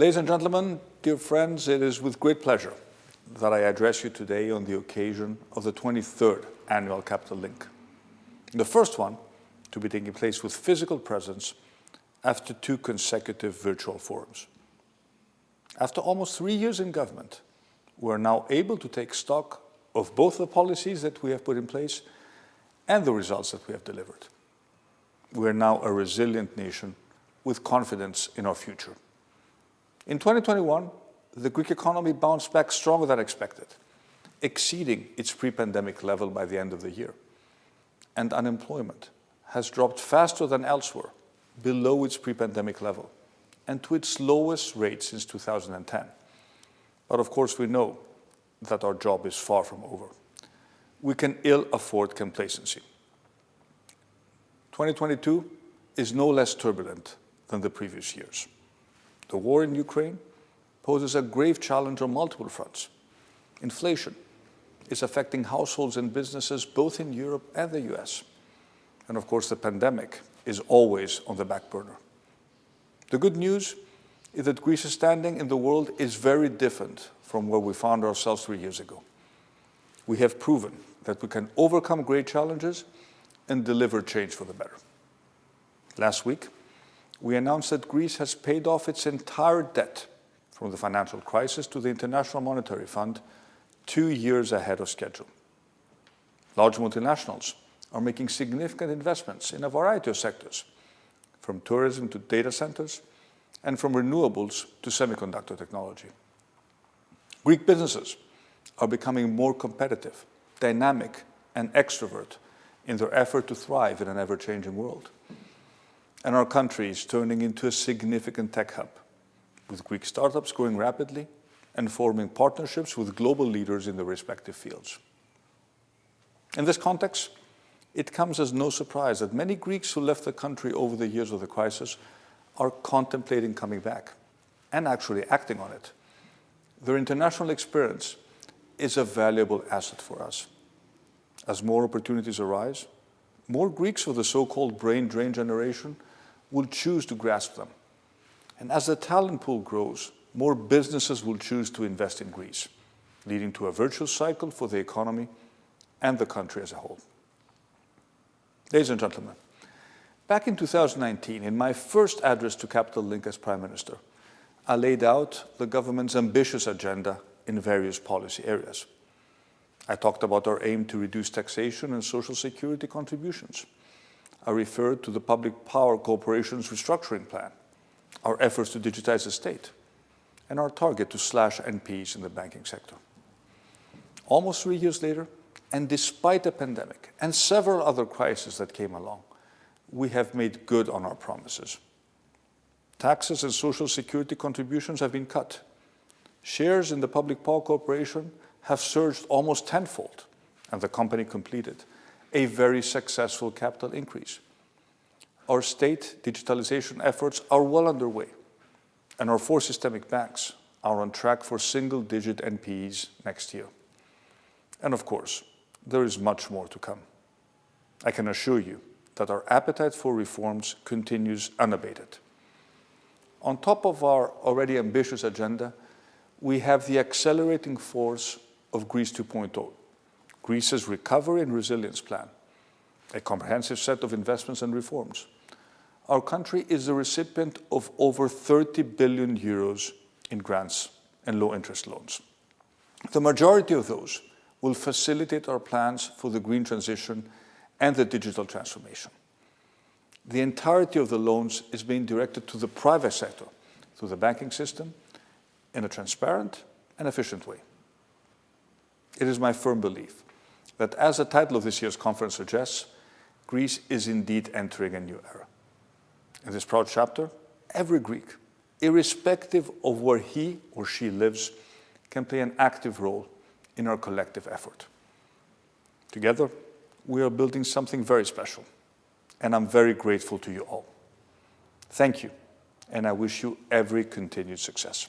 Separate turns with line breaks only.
Ladies and gentlemen, dear friends, it is with great pleasure that I address you today on the occasion of the 23rd Annual Capital Link. The first one to be taking place with physical presence after two consecutive virtual forums. After almost three years in government, we are now able to take stock of both the policies that we have put in place and the results that we have delivered. We are now a resilient nation with confidence in our future. In 2021, the Greek economy bounced back stronger than expected, exceeding its pre-pandemic level by the end of the year. And unemployment has dropped faster than elsewhere, below its pre-pandemic level, and to its lowest rate since 2010. But of course, we know that our job is far from over. We can ill afford complacency. 2022 is no less turbulent than the previous years. The war in Ukraine poses a grave challenge on multiple fronts. Inflation is affecting households and businesses both in Europe and the US. And of course, the pandemic is always on the back burner. The good news is that Greece's standing in the world is very different from where we found ourselves three years ago. We have proven that we can overcome great challenges and deliver change for the better. Last week, we announced that Greece has paid off its entire debt from the financial crisis to the International Monetary Fund two years ahead of schedule. Large multinationals are making significant investments in a variety of sectors, from tourism to data centers, and from renewables to semiconductor technology. Greek businesses are becoming more competitive, dynamic, and extrovert in their effort to thrive in an ever-changing world. And our country is turning into a significant tech hub, with Greek startups growing rapidly and forming partnerships with global leaders in their respective fields. In this context, it comes as no surprise that many Greeks who left the country over the years of the crisis are contemplating coming back and actually acting on it. Their international experience is a valuable asset for us. As more opportunities arise, more Greeks of the so-called brain drain generation will choose to grasp them. And as the talent pool grows, more businesses will choose to invest in Greece, leading to a virtuous cycle for the economy and the country as a whole. Ladies and gentlemen, back in 2019, in my first address to Capital Link as Prime Minister, I laid out the government's ambitious agenda in various policy areas. I talked about our aim to reduce taxation and social security contributions. I referred to the Public Power Corporation's restructuring plan, our efforts to digitize the state, and our target to slash NPEs in the banking sector. Almost three years later, and despite the pandemic and several other crises that came along, we have made good on our promises. Taxes and social security contributions have been cut. Shares in the Public Power Corporation have surged almost tenfold, and the company completed a very successful capital increase. Our state digitalization efforts are well underway, and our four systemic banks are on track for single-digit NPEs next year. And of course, there is much more to come. I can assure you that our appetite for reforms continues unabated. On top of our already ambitious agenda, we have the accelerating force of Greece 2.0, Greece's recovery and resilience plan, a comprehensive set of investments and reforms. Our country is the recipient of over 30 billion euros in grants and low-interest loans. The majority of those will facilitate our plans for the green transition and the digital transformation. The entirety of the loans is being directed to the private sector through the banking system in a transparent and efficient way. It is my firm belief that, as the title of this year's conference suggests, Greece is indeed entering a new era. In this proud chapter, every Greek, irrespective of where he or she lives, can play an active role in our collective effort. Together, we are building something very special, and I'm very grateful to you all. Thank you, and I wish you every continued success.